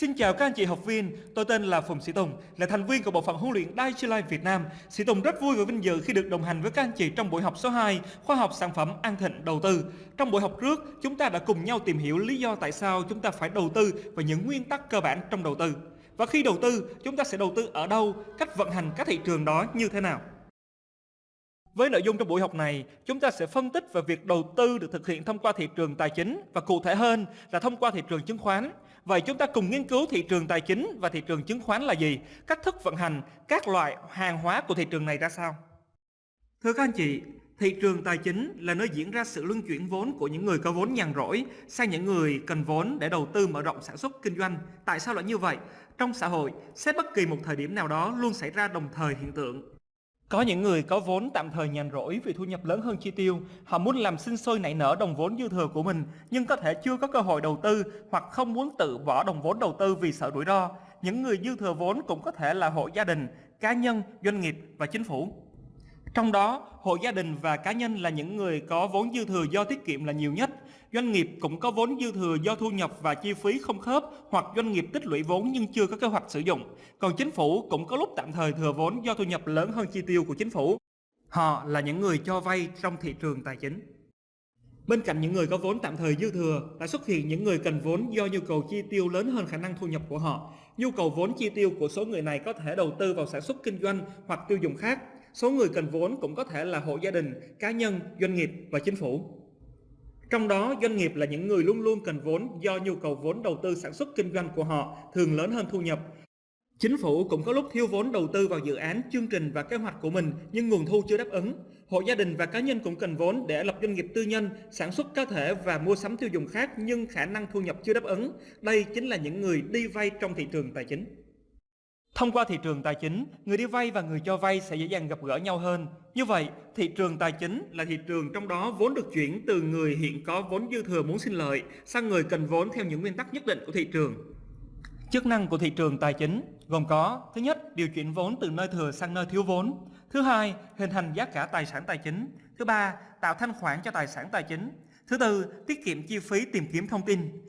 Xin chào các anh chị học viên, tôi tên là Phùng Sĩ Tùng, là thành viên của bộ phận huấn luyện Dai Life Việt Nam. Sĩ Tùng rất vui và vinh dự khi được đồng hành với các anh chị trong buổi học số 2, khoa học sản phẩm An Thịnh đầu tư. Trong buổi học trước, chúng ta đã cùng nhau tìm hiểu lý do tại sao chúng ta phải đầu tư và những nguyên tắc cơ bản trong đầu tư. Và khi đầu tư, chúng ta sẽ đầu tư ở đâu, cách vận hành các thị trường đó như thế nào. Với nội dung trong buổi học này, chúng ta sẽ phân tích về việc đầu tư được thực hiện thông qua thị trường tài chính và cụ thể hơn là thông qua thị trường chứng khoán. Vậy chúng ta cùng nghiên cứu thị trường tài chính và thị trường chứng khoán là gì, cách thức vận hành, các loại hàng hóa của thị trường này ra sao. Thưa các anh chị, thị trường tài chính là nơi diễn ra sự luân chuyển vốn của những người có vốn nhàn rỗi sang những người cần vốn để đầu tư mở rộng sản xuất kinh doanh. Tại sao lại như vậy? Trong xã hội, xét bất kỳ một thời điểm nào đó luôn xảy ra đồng thời hiện tượng có những người có vốn tạm thời nhàn rỗi vì thu nhập lớn hơn chi tiêu, họ muốn làm sinh sôi nảy nở đồng vốn dư thừa của mình nhưng có thể chưa có cơ hội đầu tư hoặc không muốn tự bỏ đồng vốn đầu tư vì sợ rủi ro. Những người dư thừa vốn cũng có thể là hộ gia đình, cá nhân, doanh nghiệp và chính phủ. Trong đó, hộ gia đình và cá nhân là những người có vốn dư thừa do tiết kiệm là nhiều nhất. Doanh nghiệp cũng có vốn dư thừa do thu nhập và chi phí không khớp hoặc doanh nghiệp tích lũy vốn nhưng chưa có kế hoạch sử dụng. Còn chính phủ cũng có lúc tạm thời thừa vốn do thu nhập lớn hơn chi tiêu của chính phủ. Họ là những người cho vay trong thị trường tài chính. Bên cạnh những người có vốn tạm thời dư thừa, đã xuất hiện những người cần vốn do nhu cầu chi tiêu lớn hơn khả năng thu nhập của họ. Nhu cầu vốn chi tiêu của số người này có thể đầu tư vào sản xuất kinh doanh hoặc tiêu dùng khác. Số người cần vốn cũng có thể là hộ gia đình, cá nhân, doanh nghiệp và chính phủ. Trong đó, doanh nghiệp là những người luôn luôn cần vốn do nhu cầu vốn đầu tư sản xuất kinh doanh của họ thường lớn hơn thu nhập. Chính phủ cũng có lúc thiếu vốn đầu tư vào dự án, chương trình và kế hoạch của mình nhưng nguồn thu chưa đáp ứng. Hộ gia đình và cá nhân cũng cần vốn để lập doanh nghiệp tư nhân, sản xuất cá thể và mua sắm tiêu dùng khác nhưng khả năng thu nhập chưa đáp ứng. Đây chính là những người đi vay trong thị trường tài chính. Thông qua thị trường tài chính, người đi vay và người cho vay sẽ dễ dàng gặp gỡ nhau hơn. Như vậy, thị trường tài chính là thị trường trong đó vốn được chuyển từ người hiện có vốn dư thừa muốn sinh lợi sang người cần vốn theo những nguyên tắc nhất định của thị trường. Chức năng của thị trường tài chính gồm có Thứ nhất, điều chuyển vốn từ nơi thừa sang nơi thiếu vốn. Thứ hai, hình thành giá cả tài sản tài chính. Thứ ba, tạo thanh khoản cho tài sản tài chính. Thứ tư, tiết kiệm chi phí tìm kiếm thông tin.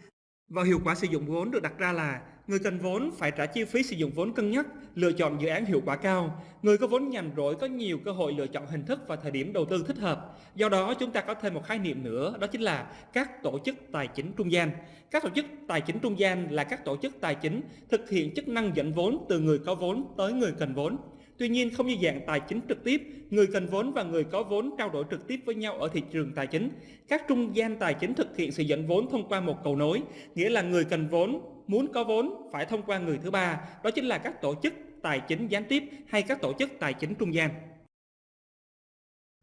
Và hiệu quả sử dụng vốn được đặt ra là người cần vốn phải trả chi phí sử dụng vốn cân nhắc, lựa chọn dự án hiệu quả cao. Người có vốn nhàn rỗi có nhiều cơ hội lựa chọn hình thức và thời điểm đầu tư thích hợp. Do đó chúng ta có thêm một khái niệm nữa, đó chính là các tổ chức tài chính trung gian. Các tổ chức tài chính trung gian là các tổ chức tài chính thực hiện chức năng dẫn vốn từ người có vốn tới người cần vốn. Tuy nhiên không như dạng tài chính trực tiếp, người cần vốn và người có vốn trao đổi trực tiếp với nhau ở thị trường tài chính. Các trung gian tài chính thực hiện sự dẫn vốn thông qua một cầu nối, nghĩa là người cần vốn muốn có vốn phải thông qua người thứ ba, đó chính là các tổ chức tài chính gián tiếp hay các tổ chức tài chính trung gian.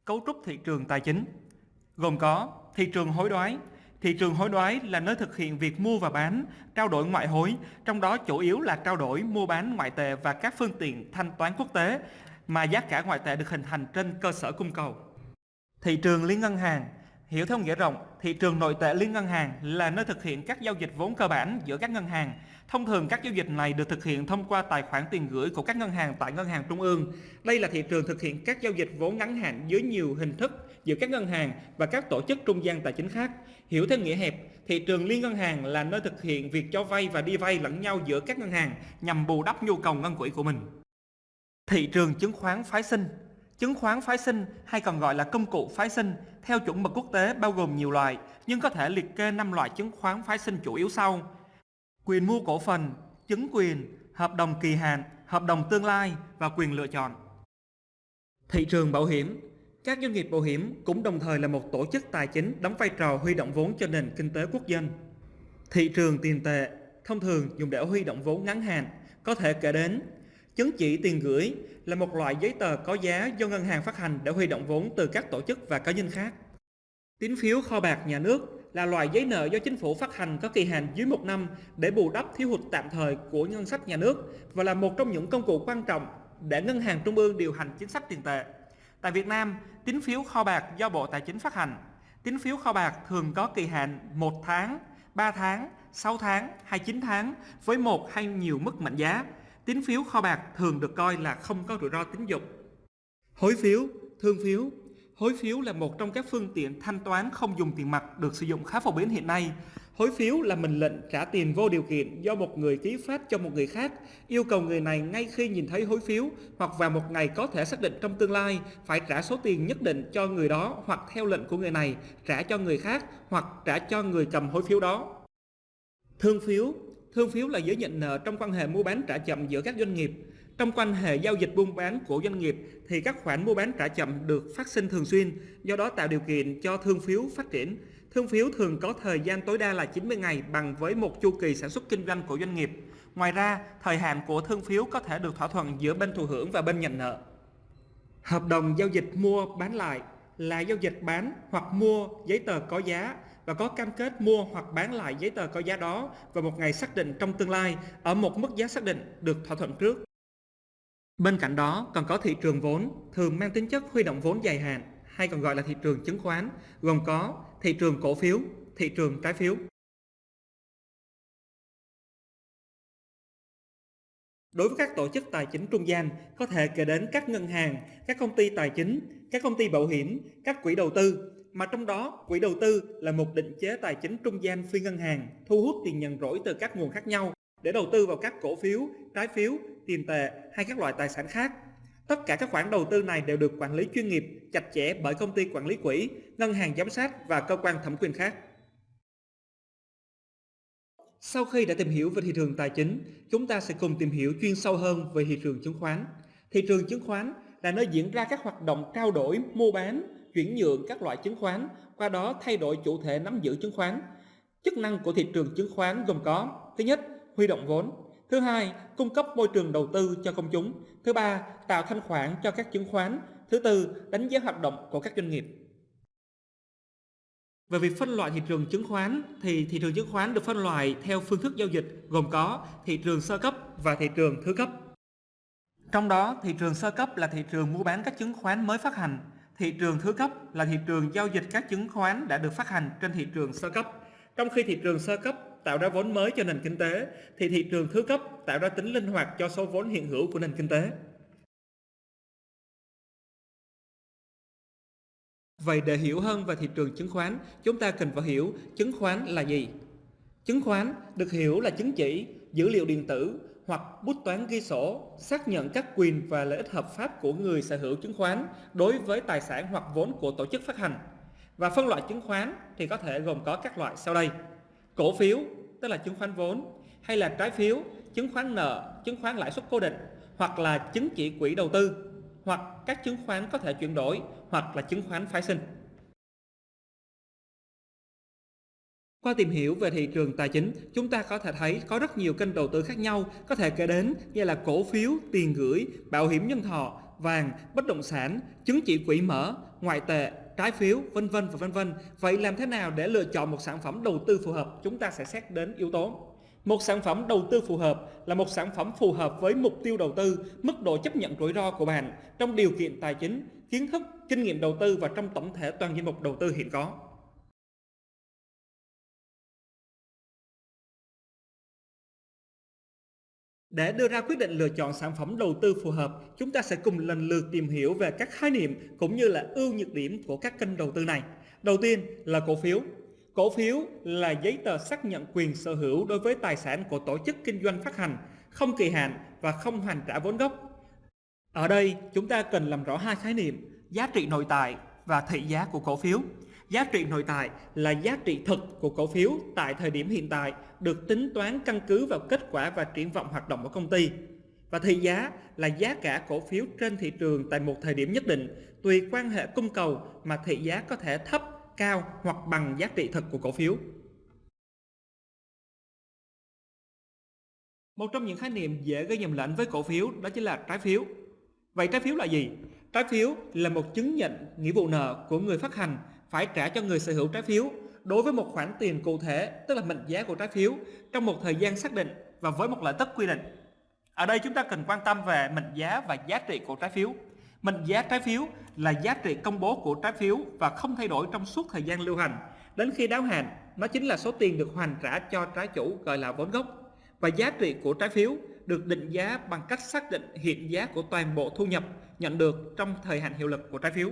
Cấu trúc thị trường tài chính gồm có thị trường hối đoái, Thị trường hối đoái là nơi thực hiện việc mua và bán, trao đổi ngoại hối, trong đó chủ yếu là trao đổi, mua bán ngoại tệ và các phương tiện thanh toán quốc tế mà giá cả ngoại tệ được hình thành trên cơ sở cung cầu. Thị trường liên ngân hàng Hiểu theo nghĩa rộng, thị trường nội tệ liên ngân hàng là nơi thực hiện các giao dịch vốn cơ bản giữa các ngân hàng. Thông thường các giao dịch này được thực hiện thông qua tài khoản tiền gửi của các ngân hàng tại ngân hàng trung ương. Đây là thị trường thực hiện các giao dịch vốn ngắn hạn dưới nhiều hình thức giữa các ngân hàng và các tổ chức trung gian tài chính khác. Hiểu theo nghĩa hẹp, thị trường liên ngân hàng là nơi thực hiện việc cho vay và đi vay lẫn nhau giữa các ngân hàng nhằm bù đắp nhu cầu ngân quỹ của mình. Thị trường chứng khoán phái sinh Chứng khoán phái sinh hay còn gọi là công cụ phái sinh theo chuẩn mực quốc tế bao gồm nhiều loại nhưng có thể liệt kê 5 loại chứng khoán phái sinh chủ yếu sau. Quyền mua cổ phần, chứng quyền, hợp đồng kỳ hạn, hợp đồng tương lai và quyền lựa chọn. Thị trường bảo hiểm Các doanh nghiệp bảo hiểm cũng đồng thời là một tổ chức tài chính đóng vai trò huy động vốn cho nền kinh tế quốc dân. Thị trường tiền tệ thông thường dùng để huy động vốn ngắn hạn có thể kể đến Chứng chỉ tiền gửi là một loại giấy tờ có giá do ngân hàng phát hành để huy động vốn từ các tổ chức và cá nhân khác. Tín phiếu kho bạc nhà nước là loại giấy nợ do chính phủ phát hành có kỳ hạn dưới một năm để bù đắp thiếu hụt tạm thời của ngân sách nhà nước và là một trong những công cụ quan trọng để ngân hàng trung ương điều hành chính sách tiền tệ. Tại Việt Nam, tín phiếu kho bạc do Bộ Tài chính phát hành. Tín phiếu kho bạc thường có kỳ hạn 1 tháng, 3 tháng, 6 tháng hay 9 tháng với một hay nhiều mức mệnh giá tín phiếu kho bạc thường được coi là không có rủi ro tín dụng. Hối phiếu, thương phiếu Hối phiếu là một trong các phương tiện thanh toán không dùng tiền mặt được sử dụng khá phổ biến hiện nay. Hối phiếu là mệnh lệnh trả tiền vô điều kiện do một người ký phát cho một người khác, yêu cầu người này ngay khi nhìn thấy hối phiếu hoặc vào một ngày có thể xác định trong tương lai phải trả số tiền nhất định cho người đó hoặc theo lệnh của người này trả cho người khác hoặc trả cho người cầm hối phiếu đó. Thương phiếu Thương phiếu là giấy nhận nợ trong quan hệ mua bán trả chậm giữa các doanh nghiệp. Trong quan hệ giao dịch buôn bán của doanh nghiệp thì các khoản mua bán trả chậm được phát sinh thường xuyên, do đó tạo điều kiện cho thương phiếu phát triển. Thương phiếu thường có thời gian tối đa là 90 ngày bằng với một chu kỳ sản xuất kinh doanh của doanh nghiệp. Ngoài ra, thời hạn của thương phiếu có thể được thỏa thuận giữa bên thụ hưởng và bên nhận nợ. Hợp đồng giao dịch mua bán lại là giao dịch bán hoặc mua giấy tờ có giá và có cam kết mua hoặc bán lại giấy tờ có giá đó vào một ngày xác định trong tương lai ở một mức giá xác định được thỏa thuận trước. Bên cạnh đó còn có thị trường vốn thường mang tính chất huy động vốn dài hạn hay còn gọi là thị trường chứng khoán gồm có thị trường cổ phiếu, thị trường trái phiếu. Đối với các tổ chức tài chính trung gian, có thể kể đến các ngân hàng, các công ty tài chính, các công ty bảo hiểm, các quỹ đầu tư, mà trong đó quỹ đầu tư là một định chế tài chính trung gian phi ngân hàng, thu hút tiền nhận rỗi từ các nguồn khác nhau để đầu tư vào các cổ phiếu, trái phiếu, tiền tệ hay các loại tài sản khác. Tất cả các khoản đầu tư này đều được quản lý chuyên nghiệp, chặt chẽ bởi công ty quản lý quỹ, ngân hàng giám sát và cơ quan thẩm quyền khác. Sau khi đã tìm hiểu về thị trường tài chính, chúng ta sẽ cùng tìm hiểu chuyên sâu hơn về thị trường chứng khoán. Thị trường chứng khoán là nơi diễn ra các hoạt động trao đổi, mua bán, chuyển nhượng các loại chứng khoán, qua đó thay đổi chủ thể nắm giữ chứng khoán. Chức năng của thị trường chứng khoán gồm có Thứ nhất, huy động vốn. Thứ hai, cung cấp môi trường đầu tư cho công chúng. Thứ ba, tạo thanh khoản cho các chứng khoán. Thứ tư, đánh giá hoạt động của các doanh nghiệp. Về việc phân loại thị trường chứng khoán thì thị trường chứng khoán được phân loại theo phương thức giao dịch gồm có thị trường sơ cấp và thị trường thứ cấp. Trong đó, thị trường sơ cấp là thị trường mua bán các chứng khoán mới phát hành. Thị trường thứ cấp là thị trường giao dịch các chứng khoán đã được phát hành trên thị trường sơ cấp. Trong khi thị trường sơ cấp tạo ra vốn mới cho nền kinh tế, thì thị trường thứ cấp tạo ra tính linh hoạt cho số vốn hiện hữu của nền kinh tế. Vậy để hiểu hơn về thị trường chứng khoán, chúng ta cần phải hiểu chứng khoán là gì. Chứng khoán được hiểu là chứng chỉ, dữ liệu điện tử hoặc bút toán ghi sổ xác nhận các quyền và lợi ích hợp pháp của người sở hữu chứng khoán đối với tài sản hoặc vốn của tổ chức phát hành. Và phân loại chứng khoán thì có thể gồm có các loại sau đây. Cổ phiếu, tức là chứng khoán vốn, hay là trái phiếu, chứng khoán nợ, chứng khoán lãi suất cố định, hoặc là chứng chỉ quỹ đầu tư, hoặc các chứng khoán có thể chuyển đổi, hoặc là chứng khoán phái sinh. Qua tìm hiểu về thị trường tài chính, chúng ta có thể thấy có rất nhiều kênh đầu tư khác nhau có thể kể đến như là cổ phiếu, tiền gửi, bảo hiểm nhân thọ, vàng, bất động sản, chứng chỉ quỹ mở, ngoại tệ, trái phiếu, vân vân và vân vân. Vậy làm thế nào để lựa chọn một sản phẩm đầu tư phù hợp? Chúng ta sẽ xét đến yếu tố. Một sản phẩm đầu tư phù hợp là một sản phẩm phù hợp với mục tiêu đầu tư, mức độ chấp nhận rủi ro của bạn trong điều kiện tài chính, kiến thức, kinh nghiệm đầu tư và trong tổng thể toàn danh mục đầu tư hiện có. Để đưa ra quyết định lựa chọn sản phẩm đầu tư phù hợp, chúng ta sẽ cùng lần lượt tìm hiểu về các khái niệm cũng như là ưu nhược điểm của các kênh đầu tư này. Đầu tiên là cổ phiếu. Cổ phiếu là giấy tờ xác nhận quyền sở hữu đối với tài sản của tổ chức kinh doanh phát hành, không kỳ hạn và không hoàn trả vốn gốc. Ở đây chúng ta cần làm rõ hai khái niệm giá trị nội tại và thị giá của cổ phiếu. Giá trị nội tại là giá trị thực của cổ phiếu tại thời điểm hiện tại được tính toán căn cứ vào kết quả và triển vọng hoạt động của công ty. Và thị giá là giá cả cổ phiếu trên thị trường tại một thời điểm nhất định, tùy quan hệ cung cầu mà thị giá có thể thấp, cao hoặc bằng giá trị thực của cổ phiếu. Một trong những khái niệm dễ gây nhầm lẫn với cổ phiếu đó chính là trái phiếu. Vậy trái phiếu là gì? Trái phiếu là một chứng nhận nghĩa vụ nợ của người phát hành phải trả cho người sở hữu trái phiếu đối với một khoản tiền cụ thể, tức là mệnh giá của trái phiếu trong một thời gian xác định và với một lợi tức quy định. Ở đây chúng ta cần quan tâm về mệnh giá và giá trị của trái phiếu. Mệnh giá trái phiếu là giá trị công bố của trái phiếu và không thay đổi trong suốt thời gian lưu hành. Đến khi đáo hạn, nó chính là số tiền được hoàn trả cho trái chủ gọi là vốn gốc. Và giá trị của trái phiếu được định giá bằng cách xác định hiện giá của toàn bộ thu nhập nhận được trong thời hạn hiệu lực của trái phiếu.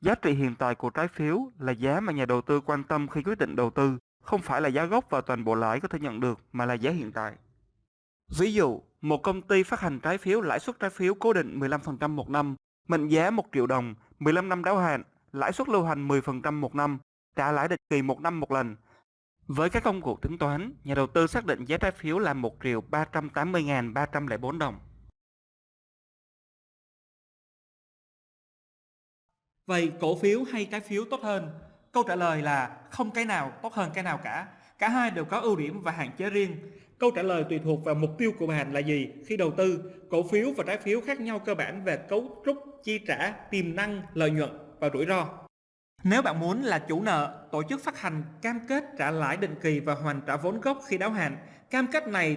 Giá trị hiện tại của trái phiếu là giá mà nhà đầu tư quan tâm khi quyết định đầu tư, không phải là giá gốc và toàn bộ lãi có thể nhận được mà là giá hiện tại. Ví dụ, một công ty phát hành trái phiếu lãi suất trái phiếu cố định 15% một năm, mệnh giá 1 triệu đồng, 15 năm đáo hạn, lãi suất lưu hành 10% một năm, trả lãi định kỳ một năm một lần. Với các công cụ tính toán, nhà đầu tư xác định giá trái phiếu là 1 triệu 380.304 đồng. Vậy cổ phiếu hay trái phiếu tốt hơn? Câu trả lời là không cái nào tốt hơn cái nào cả. Cả hai đều có ưu điểm và hạn chế riêng. Câu trả lời tùy thuộc vào mục tiêu của bạn là gì khi đầu tư. Cổ phiếu và trái phiếu khác nhau cơ bản về cấu trúc, chi trả, tiềm năng, lợi nhuận và rủi ro. Nếu bạn muốn là chủ nợ, tổ chức phát hành cam kết trả lãi định kỳ và hoàn trả vốn gốc khi đáo hạn. Cam kết này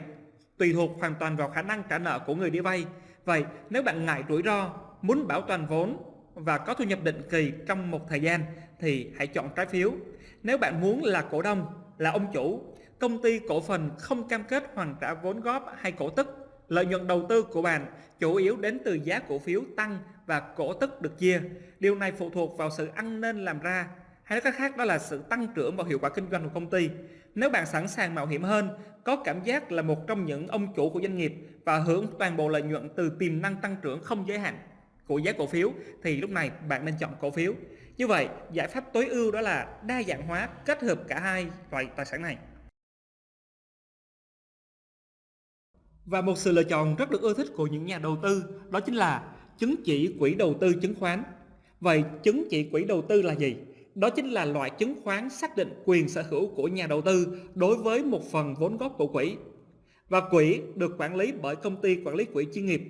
tùy thuộc hoàn toàn vào khả năng trả nợ của người đi vay. Vậy nếu bạn ngại rủi ro, muốn bảo toàn vốn và có thu nhập định kỳ trong một thời gian thì hãy chọn trái phiếu. Nếu bạn muốn là cổ đông, là ông chủ, công ty cổ phần không cam kết hoàn trả vốn góp hay cổ tức, lợi nhuận đầu tư của bạn chủ yếu đến từ giá cổ phiếu tăng và cổ tức được chia. Điều này phụ thuộc vào sự ăn nên làm ra, hay nói cách khác đó là sự tăng trưởng và hiệu quả kinh doanh của công ty. Nếu bạn sẵn sàng mạo hiểm hơn, có cảm giác là một trong những ông chủ của doanh nghiệp và hưởng toàn bộ lợi nhuận từ tiềm năng tăng trưởng không giới hạn của giá cổ phiếu thì lúc này bạn nên chọn cổ phiếu. Như vậy, giải pháp tối ưu đó là đa dạng hóa kết hợp cả hai loại tài sản này. Và một sự lựa chọn rất được ưa thích của những nhà đầu tư đó chính là chứng chỉ quỹ đầu tư chứng khoán. Vậy chứng chỉ quỹ đầu tư là gì? Đó chính là loại chứng khoán xác định quyền sở hữu của nhà đầu tư đối với một phần vốn góp của quỹ. Và quỹ được quản lý bởi công ty quản lý quỹ chuyên nghiệp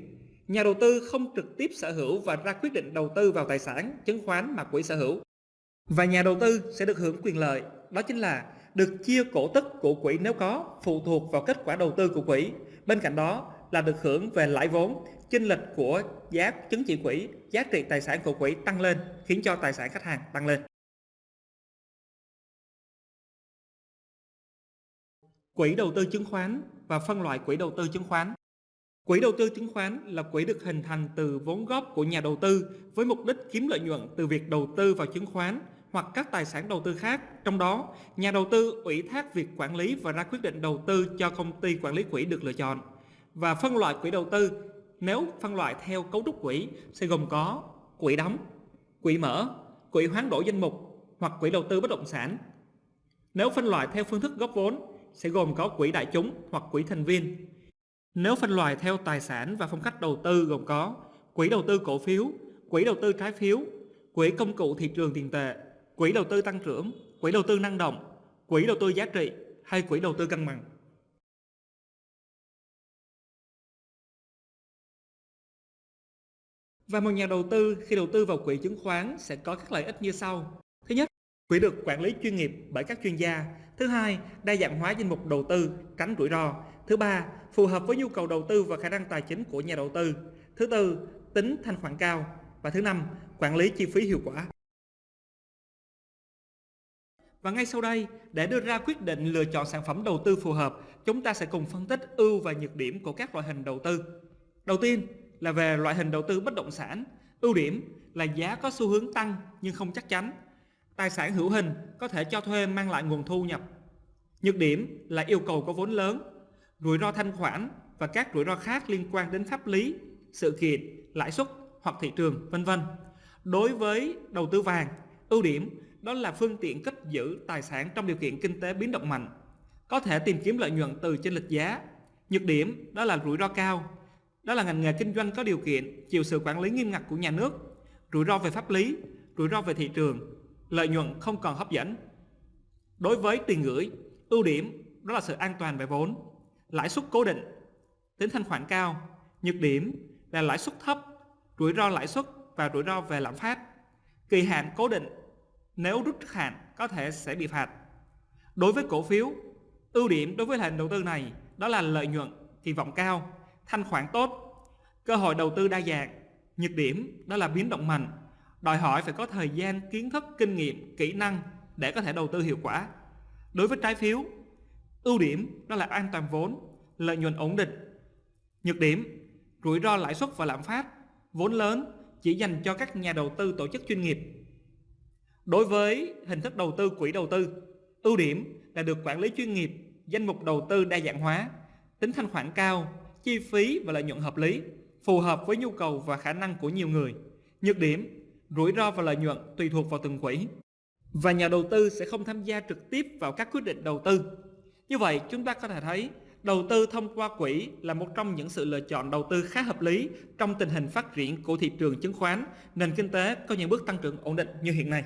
Nhà đầu tư không trực tiếp sở hữu và ra quyết định đầu tư vào tài sản, chứng khoán mà quỹ sở hữu. Và nhà đầu tư sẽ được hưởng quyền lợi, đó chính là được chia cổ tức của quỹ nếu có, phụ thuộc vào kết quả đầu tư của quỹ. Bên cạnh đó là được hưởng về lãi vốn, chênh lệch của giá chứng chỉ quỹ, giá trị tài sản của quỹ tăng lên, khiến cho tài sản khách hàng tăng lên. Quỹ đầu tư chứng khoán và phân loại quỹ đầu tư chứng khoán Quỹ đầu tư chứng khoán là quỹ được hình thành từ vốn góp của nhà đầu tư với mục đích kiếm lợi nhuận từ việc đầu tư vào chứng khoán hoặc các tài sản đầu tư khác. Trong đó, nhà đầu tư ủy thác việc quản lý và ra quyết định đầu tư cho công ty quản lý quỹ được lựa chọn. Và phân loại quỹ đầu tư, nếu phân loại theo cấu trúc quỹ sẽ gồm có quỹ đóng, quỹ mở, quỹ hoán đổi danh mục hoặc quỹ đầu tư bất động sản. Nếu phân loại theo phương thức góp vốn sẽ gồm có quỹ đại chúng hoặc quỹ thành viên nếu phân loại theo tài sản và phong cách đầu tư gồm có quỹ đầu tư cổ phiếu, quỹ đầu tư trái phiếu, quỹ công cụ thị trường tiền tệ, quỹ đầu tư tăng trưởng, quỹ đầu tư năng động, quỹ đầu tư giá trị hay quỹ đầu tư cân bằng. Và một nhà đầu tư khi đầu tư vào quỹ chứng khoán sẽ có các lợi ích như sau. Thứ nhất, quỹ được quản lý chuyên nghiệp bởi các chuyên gia. Thứ hai, đa dạng hóa danh mục đầu tư, tránh rủi ro. Thứ ba, phù hợp với nhu cầu đầu tư và khả năng tài chính của nhà đầu tư. Thứ tư, tính thanh khoản cao. Và thứ năm, quản lý chi phí hiệu quả. Và ngay sau đây, để đưa ra quyết định lựa chọn sản phẩm đầu tư phù hợp, chúng ta sẽ cùng phân tích ưu và nhược điểm của các loại hình đầu tư. Đầu tiên là về loại hình đầu tư bất động sản. Ưu điểm là giá có xu hướng tăng nhưng không chắc chắn. Tài sản hữu hình có thể cho thuê mang lại nguồn thu nhập. Nhược điểm là yêu cầu có vốn lớn, rủi ro thanh khoản và các rủi ro khác liên quan đến pháp lý, sự kiện, lãi suất hoặc thị trường, vân vân. Đối với đầu tư vàng, ưu điểm đó là phương tiện cất giữ tài sản trong điều kiện kinh tế biến động mạnh, có thể tìm kiếm lợi nhuận từ trên lịch giá. Nhược điểm đó là rủi ro cao, đó là ngành nghề kinh doanh có điều kiện chịu sự quản lý nghiêm ngặt của nhà nước, rủi ro về pháp lý, rủi ro về thị trường, lợi nhuận không còn hấp dẫn. Đối với tiền gửi, ưu điểm đó là sự an toàn về vốn, lãi suất cố định, tính thanh khoản cao, nhược điểm là lãi suất thấp, rủi ro lãi suất và rủi ro về lạm phát. Kỳ hạn cố định, nếu rút trước hạn có thể sẽ bị phạt. Đối với cổ phiếu, ưu điểm đối với hình đầu tư này đó là lợi nhuận, kỳ vọng cao, thanh khoản tốt, cơ hội đầu tư đa dạng. Nhược điểm đó là biến động mạnh, đòi hỏi phải có thời gian, kiến thức, kinh nghiệm, kỹ năng để có thể đầu tư hiệu quả. Đối với trái phiếu, Ưu điểm đó là an toàn vốn, lợi nhuận ổn định. Nhược điểm, rủi ro lãi suất và lạm phát, vốn lớn chỉ dành cho các nhà đầu tư tổ chức chuyên nghiệp. Đối với hình thức đầu tư quỹ đầu tư, ưu điểm là được quản lý chuyên nghiệp, danh mục đầu tư đa dạng hóa, tính thanh khoản cao, chi phí và lợi nhuận hợp lý, phù hợp với nhu cầu và khả năng của nhiều người. Nhược điểm, rủi ro và lợi nhuận tùy thuộc vào từng quỹ. Và nhà đầu tư sẽ không tham gia trực tiếp vào các quyết định đầu tư. Như vậy, chúng ta có thể thấy đầu tư thông qua quỹ là một trong những sự lựa chọn đầu tư khá hợp lý trong tình hình phát triển của thị trường chứng khoán, nền kinh tế có những bước tăng trưởng ổn định như hiện nay.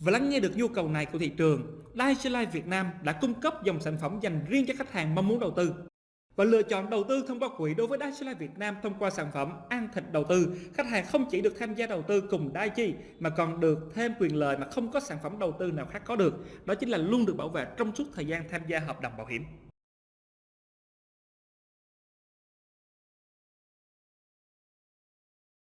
Và lắng nghe được nhu cầu này của thị trường, Dai Life Việt Nam đã cung cấp dòng sản phẩm dành riêng cho khách hàng mong muốn đầu tư. Và lựa chọn đầu tư thông qua quỹ đối với Dai Life Việt Nam thông qua sản phẩm An Thịnh Đầu tư, khách hàng không chỉ được tham gia đầu tư cùng Dai Chi mà còn được thêm quyền lợi mà không có sản phẩm đầu tư nào khác có được. Đó chính là luôn được bảo vệ trong suốt thời gian tham gia hợp đồng bảo hiểm.